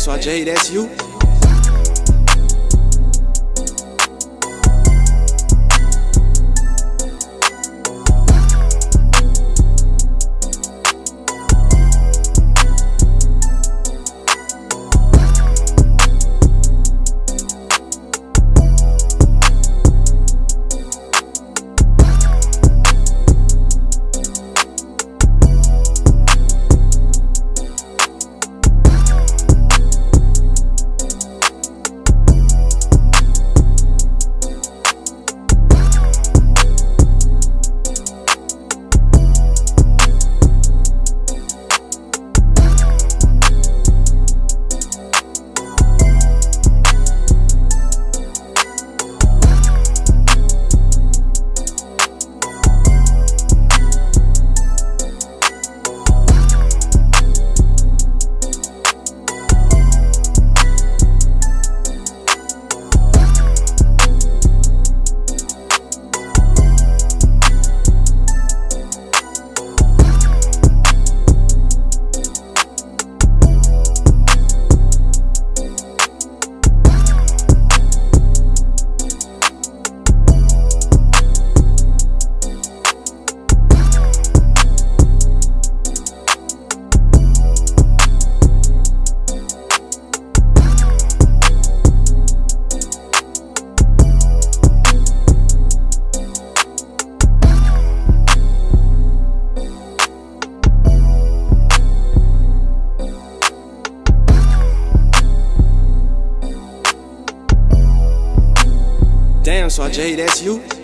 so J, that's you. Damn, so J, that's you.